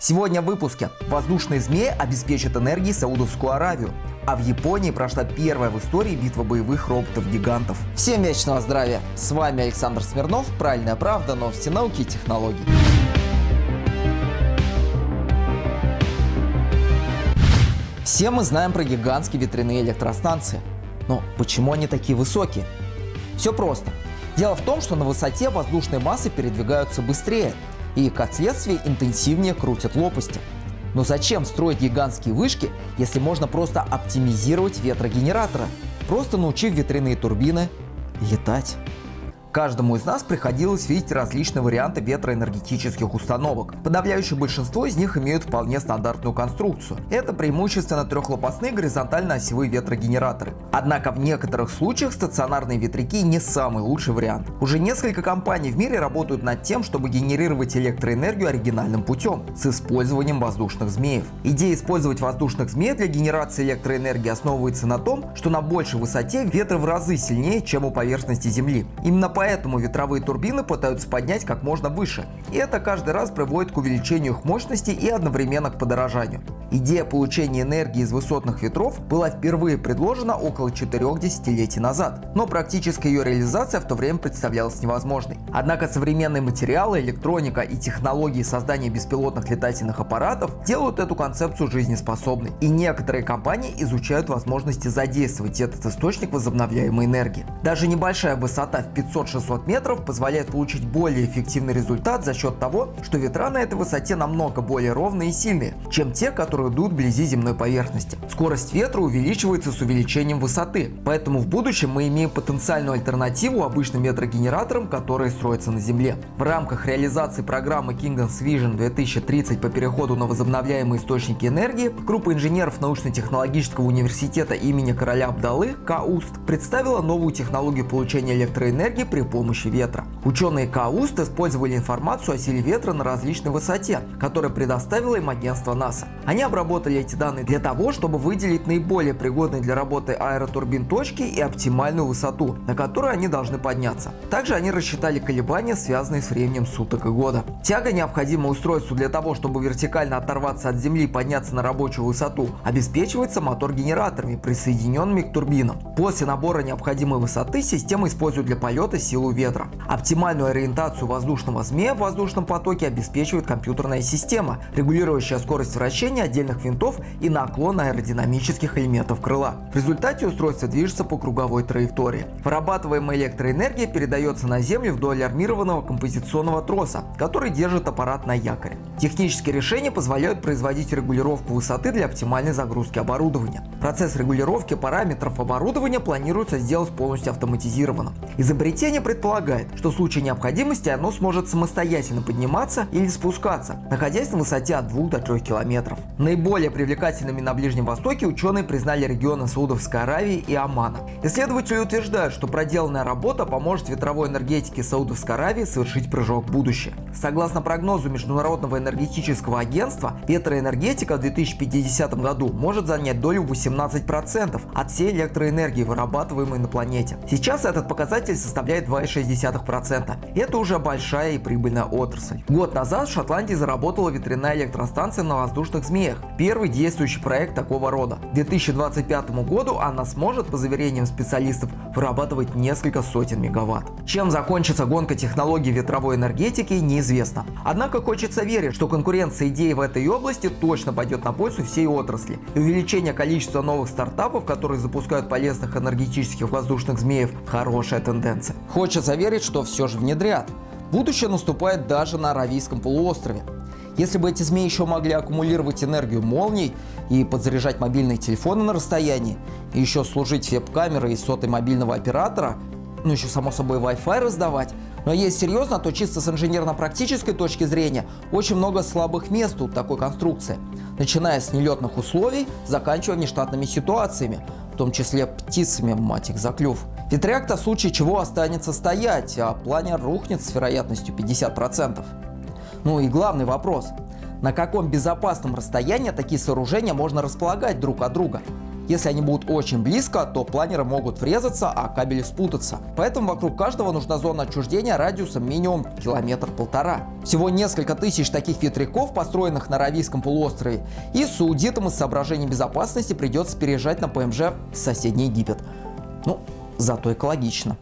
Сегодня в выпуске. Воздушные змеи обеспечат энергией Саудовскую Аравию. А в Японии прошла первая в истории битва боевых роботов-гигантов. Всем вечного здравия! С вами Александр Смирнов, Правильная правда, новости науки и технологий. Все мы знаем про гигантские ветряные электростанции. Но почему они такие высокие? Все просто. Дело в том, что на высоте воздушные массы передвигаются быстрее и, как следствие, интенсивнее крутят лопасти. Но зачем строить гигантские вышки, если можно просто оптимизировать ветрогенераторы, просто научив ветряные турбины летать? Каждому из нас приходилось видеть различные варианты ветроэнергетических установок. Подавляющее большинство из них имеют вполне стандартную конструкцию. Это преимущественно трехлопастные горизонтально-осевые ветрогенераторы. Однако в некоторых случаях стационарные ветряки не самый лучший вариант. Уже несколько компаний в мире работают над тем, чтобы генерировать электроэнергию оригинальным путем, с использованием воздушных змеев. Идея использовать воздушных змей для генерации электроэнергии основывается на том, что на большей высоте ветры в разы сильнее, чем у поверхности Земли. Именно поэтому ветровые турбины пытаются поднять как можно выше. И это каждый раз приводит к увеличению их мощности и одновременно к подорожанию. Идея получения энергии из высотных ветров была впервые предложена около 4 десятилетий назад, но практическая ее реализация в то время представлялась невозможной. Однако современные материалы, электроника и технологии создания беспилотных летательных аппаратов делают эту концепцию жизнеспособной, и некоторые компании изучают возможности задействовать этот источник возобновляемой энергии. Даже небольшая высота в 500 500-600 метров позволяет получить более эффективный результат за счет того, что ветра на этой высоте намного более ровные и сильные, чем те, которые дуют вблизи земной поверхности. Скорость ветра увеличивается с увеличением высоты, поэтому в будущем мы имеем потенциальную альтернативу обычным ветрогенераторам, которые строятся на Земле. В рамках реализации программы Kingdom's Vision 2030 по переходу на возобновляемые источники энергии, группа инженеров научно-технологического университета имени короля Абдалы КАУСТ представила новую технологию получения электроэнергии при помощи ветра. Ученые КАУСТ использовали информацию о силе ветра на различной высоте, которую предоставило им агентство НАСА. Они обработали эти данные для того, чтобы выделить наиболее пригодные для работы аэротурбин точки и оптимальную высоту, на которую они должны подняться. Также они рассчитали колебания, связанные с временем суток и года. Тяга, необходимая устройству для того, чтобы вертикально оторваться от земли и подняться на рабочую высоту, обеспечивается мотор-генераторами, присоединенными к турбинам. После набора необходимой высоты система использует для полета силу ветра. Оптимальную ориентацию воздушного змея в воздушном потоке обеспечивает компьютерная система, регулирующая скорость вращения отдельных винтов и наклон аэродинамических элементов крыла. В результате устройство движется по круговой траектории. Вырабатываемая электроэнергия передается на землю вдоль армированного композиционного троса, который держит аппарат на якоре. Технические решения позволяют производить регулировку высоты для оптимальной загрузки оборудования. Процесс регулировки параметров оборудования планируется сделать полностью автоматизированным. Изобретение Изобретение предполагает, что в случае необходимости оно сможет самостоятельно подниматься или спускаться, находясь на высоте от 2 до 3 километров. Наиболее привлекательными на Ближнем Востоке ученые признали регионы Саудовской Аравии и Омана. Исследователи утверждают, что проделанная работа поможет ветровой энергетике Саудовской Аравии совершить прыжок в будущее. Согласно прогнозу Международного энергетического агентства, ветроэнергетика в 2050 году может занять долю 18% от всей электроэнергии, вырабатываемой на планете. Сейчас этот показатель составляет 2,6%. Это уже большая и прибыльная отрасль. Год назад в Шотландии заработала ветряная электростанция на воздушных змеях. Первый действующий проект такого рода. К 2025 году она сможет, по заверениям специалистов, вырабатывать несколько сотен мегаватт. Чем закончится гонка технологий ветровой энергетики, неизвестно. Однако хочется верить, что конкуренция идей в этой области точно пойдет на пользу всей отрасли. И увеличение количества новых стартапов, которые запускают полезных энергетических воздушных змеев, хорошая тенденция. Хочется верить, что все же внедрят. Будущее наступает даже на Аравийском полуострове. Если бы эти змеи еще могли аккумулировать энергию молний и подзаряжать мобильные телефоны на расстоянии, и еще служить веб-камерой и сотой мобильного оператора, ну еще само собой Wi-Fi раздавать, но есть серьезно, то чисто с инженерно-практической точки зрения очень много слабых мест у такой конструкции, начиная с нелетных условий, заканчивая нештатными ситуациями, в том числе птицами, мать их за. Ветряк-то в случае чего останется стоять, а планер рухнет с вероятностью 50%. Ну и главный вопрос. На каком безопасном расстоянии такие сооружения можно располагать друг от друга? Если они будут очень близко, то планеры могут врезаться, а кабели спутаться. Поэтому вокруг каждого нужна зона отчуждения радиусом минимум километр-полтора. Всего несколько тысяч таких ветряков, построенных на Аравийском полуострове, и саудитам из соображений безопасности придется переезжать на ПМЖ в соседний Египет. Ну, зато экологично.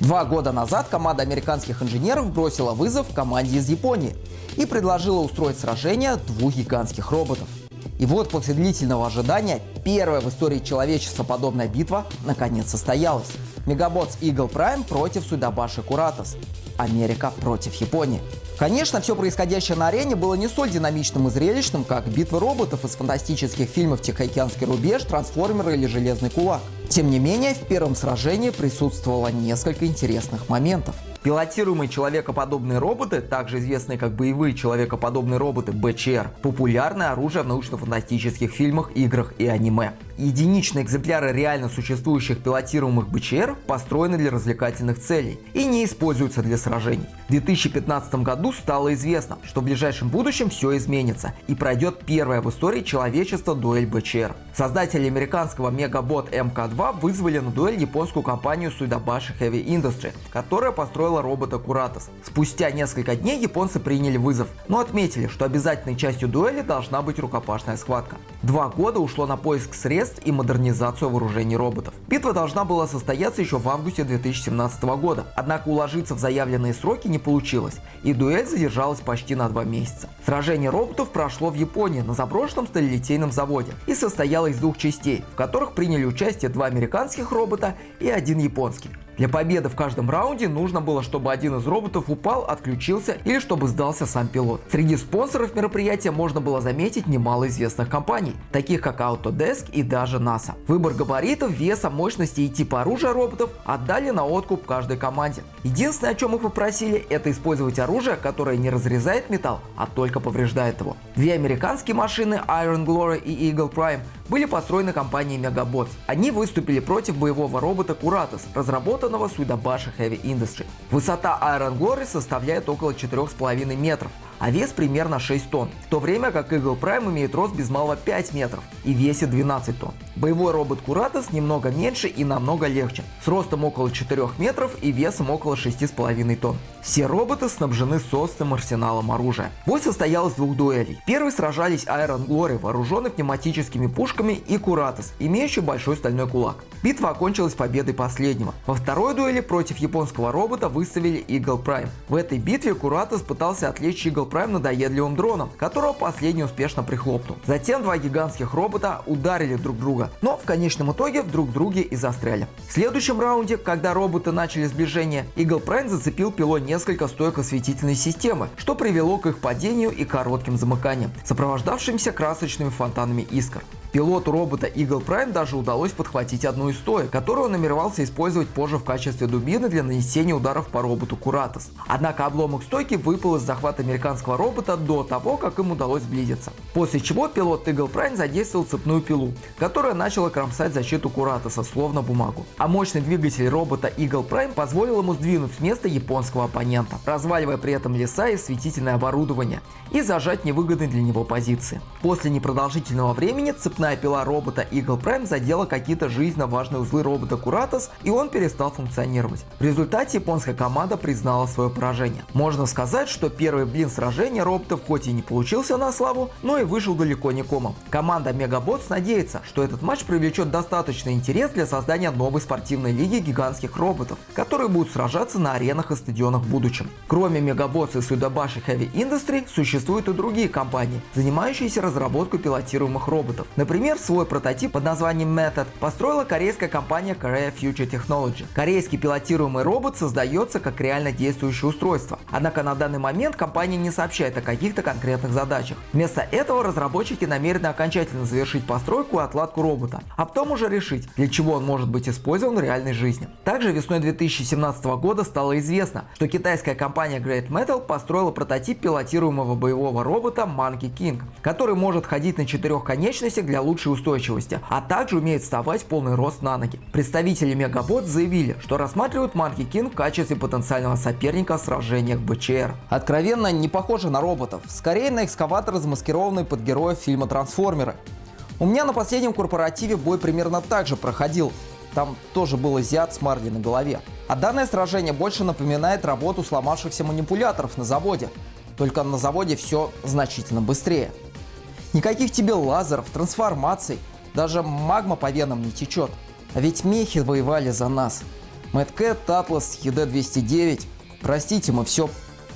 Два года назад команда американских инженеров бросила вызов команде из Японии и предложила устроить сражение двух гигантских роботов. И вот после длительного ожидания первая в истории человечества подобная битва наконец состоялась. Мегаботс Eagle Prime против Судабаши Куратос. Америка против Японии. Конечно, все происходящее на арене было не столь динамичным и зрелищным, как битвы роботов из фантастических фильмов «Тихоокеанский рубеж», «Трансформеры» или «Железный кулак». Тем не менее, в первом сражении присутствовало несколько интересных моментов. Пилотируемые человекоподобные роботы, также известные как боевые человекоподобные роботы БЧР, популярное оружие в научно-фантастических фильмах, играх и аниме. Единичные экземпляры реально существующих пилотируемых БЧР построены для развлекательных целей и не используются для сражений. В 2015 году стало известно, что в ближайшем будущем все изменится и пройдет первая в истории человечества дуэль БЧР. Создатели американского мегабот МК-2 вызвали на дуэль японскую компанию Suidabashi Heavy Industry, которая построила робота Куратос. Спустя несколько дней японцы приняли вызов, но отметили, что обязательной частью дуэли должна быть рукопашная схватка. Два года ушло на поиск средств и модернизацию вооружений роботов. Битва должна была состояться еще в августе 2017 года, однако уложиться в заявленные сроки не получилось, и дуэль задержалась почти на два месяца. Сражение роботов прошло в Японии на заброшенном сталелитейном заводе и состояло из двух частей, в которых приняли участие два американских робота и один японский. Для победы в каждом раунде нужно было, чтобы один из роботов упал, отключился или чтобы сдался сам пилот. Среди спонсоров мероприятия можно было заметить немало известных компаний, таких как Autodesk и даже NASA. Выбор габаритов, веса, мощности и типа оружия роботов отдали на откуп каждой команде. Единственное, о чем их попросили, это использовать оружие, которое не разрезает металл, а только повреждает его. Две американские машины Iron Glory и Eagle Prime были построены компанией Megabots. Они выступили против боевого робота Kuratos, разработанного Suidabashi Heavy Industry. Высота Iron Glory составляет около 4,5 метров, а вес примерно 6 тонн, в то время как Eagle Prime имеет рост без малого 5 метров и весит 12 тонн. Боевой робот Куратос немного меньше и намного легче, с ростом около 4 метров и весом около 6,5 тонн. Все роботы снабжены собственным арсеналом оружия. Бой состоял из двух дуэлей. Первый сражались Iron Glory, вооруженный пневматическими пушками, и Куратос, имеющий большой стальной кулак. Битва окончилась победой последнего. Во второй дуэли против японского робота выставили Eagle Prime. В этой битве Куратос пытался отвлечь Eagle Prime надоедливым дроном, которого последний успешно прихлопнул. Затем два гигантских робота ударили друг друга, но в конечном итоге друг друге и застряли. В следующем раунде, когда роботы начали сближение, Eagle Prime зацепил пило несколько стоек осветительной системы, что привело к их падению и коротким замыканиям, сопровождавшимся красочными фонтанами искр. Пилоту робота Eagle Prime даже удалось подхватить одну из стоек, которую он намеревался использовать позже в качестве дубины для нанесения ударов по роботу Куратос. Однако обломок стойки выпал из захвата американского робота до того, как им удалось сблизиться. После чего пилот Eagle Prime задействовал цепную пилу, которая начала кромсать защиту Куратоса, словно бумагу. А мощный двигатель робота Eagle Prime позволил ему сдвинуть с места японского оппонента, разваливая при этом леса и светительное оборудование, и зажать невыгодные для него позиции. После непродолжительного времени цепная Цепная пила робота Eagle Prime задела какие-то жизненно важные узлы робота Куратос, и он перестал функционировать. В результате японская команда признала свое поражение. Можно сказать, что первый блин сражения роботов хоть и не получился на славу, но и вышел далеко не комом. Команда Megabots надеется, что этот матч привлечет достаточный интерес для создания новой спортивной лиги гигантских роботов, которые будут сражаться на аренах и стадионах в будущем. Кроме Megabots и Sudabashi Heavy Industry, существуют и другие компании, занимающиеся разработкой пилотируемых роботов. Например, Например, свой прототип под названием Method построила корейская компания Korea Future Technology. Корейский пилотируемый робот создается как реально действующее устройство. Однако на данный момент компания не сообщает о каких-то конкретных задачах. Вместо этого разработчики намерены окончательно завершить постройку и отладку робота, а потом уже решить, для чего он может быть использован в реальной жизни. Также весной 2017 года стало известно, что китайская компания Great Metal построила прототип пилотируемого боевого робота Monkey King, который может ходить на четырех конечностях для лучшей устойчивости, а также умеет вставать в полный рост на ноги. Представители Мегабот заявили, что рассматривают Monkey King в качестве потенциального соперника в в БЧР. Откровенно не похоже на роботов, скорее на экскаватор, замаскированный под героев фильма «Трансформеры». У меня на последнем корпоративе бой примерно так же проходил. Там тоже был азиат с марлей на голове. А данное сражение больше напоминает работу сломавшихся манипуляторов на заводе. Только на заводе все значительно быстрее. Никаких тебе лазеров, трансформаций, даже магма по венам не течет. А ведь мехи воевали за нас. Мэтт Атлас, ЕД-209. Простите, мы все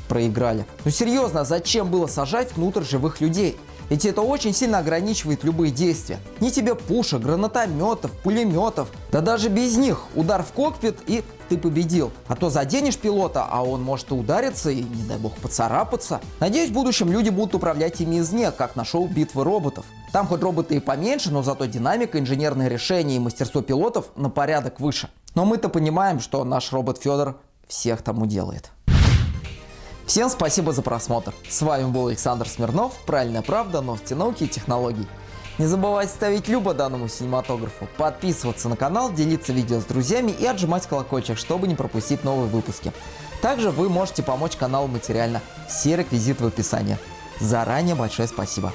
проиграли. Ну серьезно, зачем было сажать внутрь живых людей? Ведь это очень сильно ограничивает любые действия. Ни тебе пушек, гранатометов, пулеметов. Да даже без них удар в кокпит и ты победил. А то заденешь пилота, а он может и удариться и, не дай бог, поцарапаться. Надеюсь, в будущем люди будут управлять ими извне, как на шоу «Битвы роботов». Там хоть роботы и поменьше, но зато динамика, инженерные решения и мастерство пилотов на порядок выше. Но мы-то понимаем, что наш робот Федор всех там уделает. Всем спасибо за просмотр. С вами был Александр Смирнов. Правильная правда, новости науки и технологий. Не забывайте ставить любо данному синематографу, подписываться на канал, делиться видео с друзьями и отжимать колокольчик, чтобы не пропустить новые выпуски. Также вы можете помочь каналу материально. Все реквизиты в описании. Заранее большое спасибо.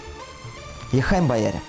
Ехаем, бояре!